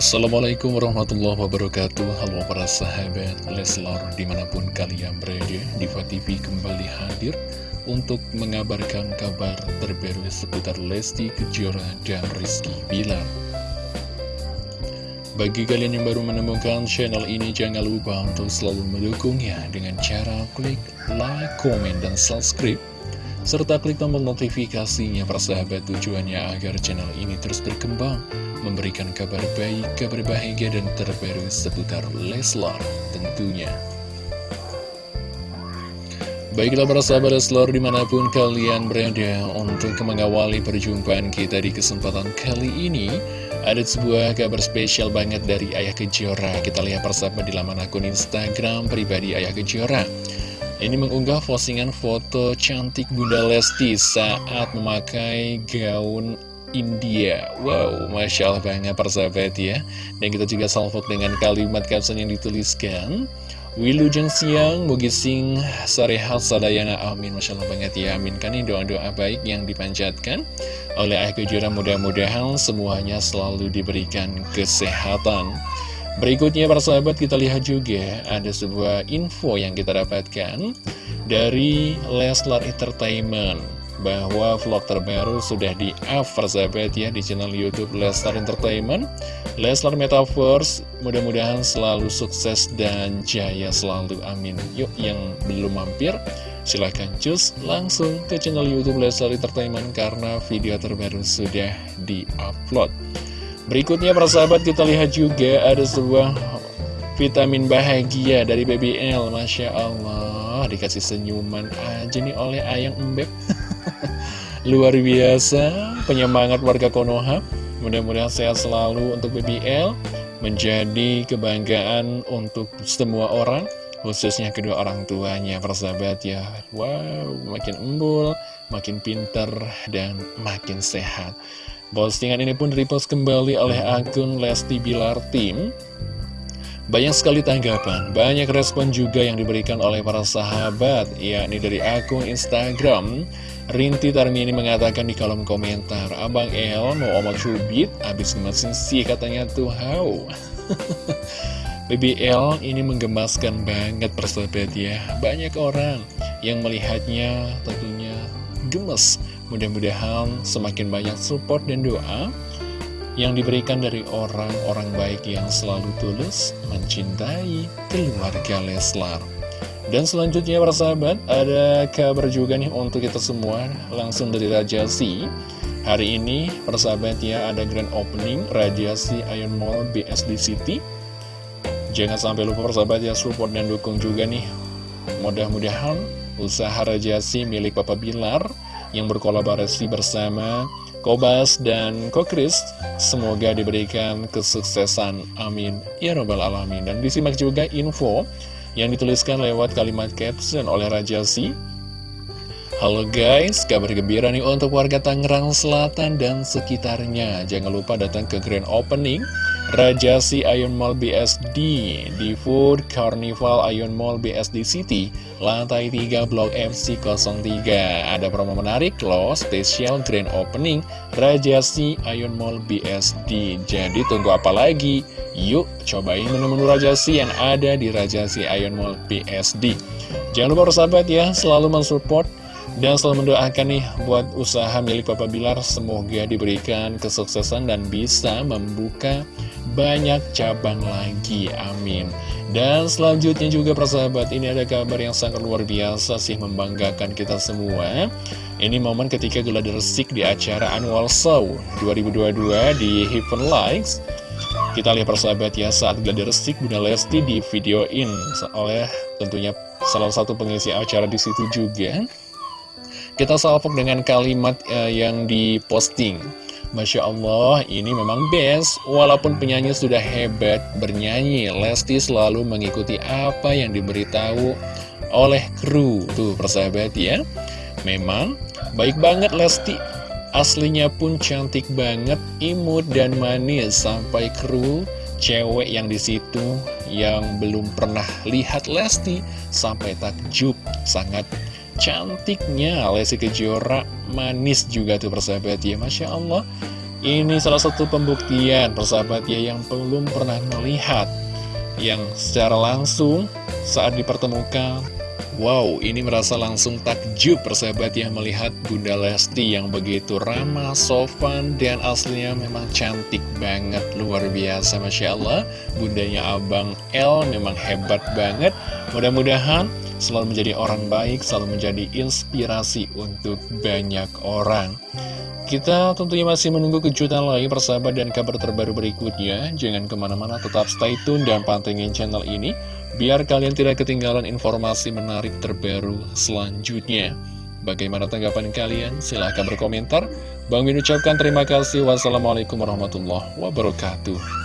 Assalamualaikum warahmatullahi wabarakatuh. Halo para sahabat Leslar di mana pun kalian berada Diva TV kembali hadir Untuk mengabarkan kabar terbaru seputar Lesti Kejora dan Rizky Bilar. Bagi kalian yang baru menemukan channel ini Jangan lupa untuk selalu mendukungnya Dengan cara klik like, komen, dan subscribe serta klik tombol notifikasinya persahabat tujuannya agar channel ini terus berkembang memberikan kabar baik, kabar bahagia dan terbaru seputar Leslar tentunya. Baiklah para sahabat Leslar di mana pun kalian berada untuk mengawali perjumpaan kita di kesempatan kali ini Ada sebuah kabar spesial banget dari Ayah Kejora Kita lihat persahabat di laman akun Instagram pribadi Ayah Kejora ini mengunggah postingan foto cantik Bunda Lesti saat memakai gaun India. Wow, Masya Allah banget persahabat ya. Dan kita juga salvok dengan kalimat caption yang dituliskan. Wilujeng siang, mugi sing sarehat sadayana. Amin Masya Allah banget ya, amin. Kan ini doa-doa baik yang dipanjatkan Oleh ayah kejura mudah-mudahan semuanya selalu diberikan kesehatan. Berikutnya persahabat kita lihat juga ada sebuah info yang kita dapatkan dari Leslar Entertainment bahwa vlog terbaru sudah di-up persahabat ya di channel Youtube Leslar Entertainment. Leslar Metaverse mudah-mudahan selalu sukses dan jaya selalu amin. Yuk yang belum mampir silahkan cus langsung ke channel Youtube Leslar Entertainment karena video terbaru sudah di-upload. Berikutnya persahabat kita lihat juga ada sebuah vitamin bahagia dari BBL Masya Allah dikasih senyuman aja nih oleh ayang embeb Luar biasa penyemangat warga Konoha. Mudah-mudahan sehat selalu untuk BBL Menjadi kebanggaan untuk semua orang Khususnya kedua orang tuanya persahabat ya. Wow makin embul Makin pinter dan makin sehat. Postingan ini pun repost kembali oleh akun Lesti Bilar Team banyak sekali tanggapan, banyak respon juga yang diberikan oleh para sahabat, yakni dari akun Instagram. Rinti Tarmini mengatakan di kolom komentar, Abang El mau omat cubit, abis ngemasin sih katanya tuh, how? BBL ini menggemaskan banget persahabat ya. Banyak orang yang melihatnya tentunya gemes. Mudah-mudahan semakin banyak support dan doa yang diberikan dari orang-orang baik yang selalu tulus mencintai keluarga Leslar. Dan selanjutnya para sahabat, ada kabar juga nih untuk kita semua langsung dari Rajasi. Hari ini persahabat ya ada grand opening Rajasi Iron Mall BSD City. Jangan sampai lupa persahabat ya support dan dukung juga nih. Mudah-mudahan usaha Rajasi milik Papa Bilar yang berkolaborasi bersama Kobas dan Kokris Semoga diberikan kesuksesan. Amin. Ya Rabbal Alamin. Dan disimak juga info yang dituliskan lewat kalimat caption oleh Raja Si Halo guys, kabar gembira nih untuk warga Tangerang Selatan dan sekitarnya. Jangan lupa datang ke grand opening Raja Si Ion Mall BSD di Food Carnival Ion Mall BSD City Lantai 3 Blok FC 03 Ada promo menarik loh, spesial grand opening Raja Si Ion Mall BSD Jadi tunggu apa lagi? Yuk cobain menu-menu Raja Si yang ada di Raja Si Ion Mall BSD Jangan lupa sahabat ya, selalu mensupport dan selalu mendoakan nih buat usaha milik Papa Bilar semoga diberikan kesuksesan dan bisa membuka banyak cabang lagi, amin. Dan selanjutnya juga persahabat, ini ada kabar yang sangat luar biasa sih membanggakan kita semua. Ini momen ketika Gula Resik di acara annual show 2022 di Heaven Likes Kita lihat persahabat ya, saat Gula Resik Bunda Lesti di videoin oleh tentunya salah satu pengisi acara di situ juga Kita salvok dengan kalimat uh, yang diposting Masya Allah, ini memang best. Walaupun penyanyi sudah hebat bernyanyi, Lesti selalu mengikuti apa yang diberitahu oleh kru. Tuh, persahabat ya. Memang baik banget Lesti. Aslinya pun cantik banget, imut dan manis. Sampai kru cewek yang di situ yang belum pernah lihat Lesti sampai takjub sangat cantiknya Lesti Kejora manis juga tuh persahabat ya Masya Allah Ini salah satu pembuktian persahabat ya yang belum pernah melihat Yang secara langsung saat dipertemukan Wow, ini merasa langsung takjub persahabat ya melihat Bunda Lesti yang begitu ramah, sopan, dan aslinya memang cantik banget, luar biasa Masya Allah. Bundanya Abang L memang hebat banget. Mudah-mudahan selalu menjadi orang baik, selalu menjadi inspirasi untuk banyak orang. Kita tentunya masih menunggu kejutan lagi persahabat dan kabar terbaru berikutnya. Jangan ke mana-mana, tetap stay tune dan pantengin channel ini. Biar kalian tidak ketinggalan informasi menarik terbaru selanjutnya. Bagaimana tanggapan kalian? Silahkan berkomentar. Bang Min ucapkan terima kasih. Wassalamualaikum warahmatullahi wabarakatuh.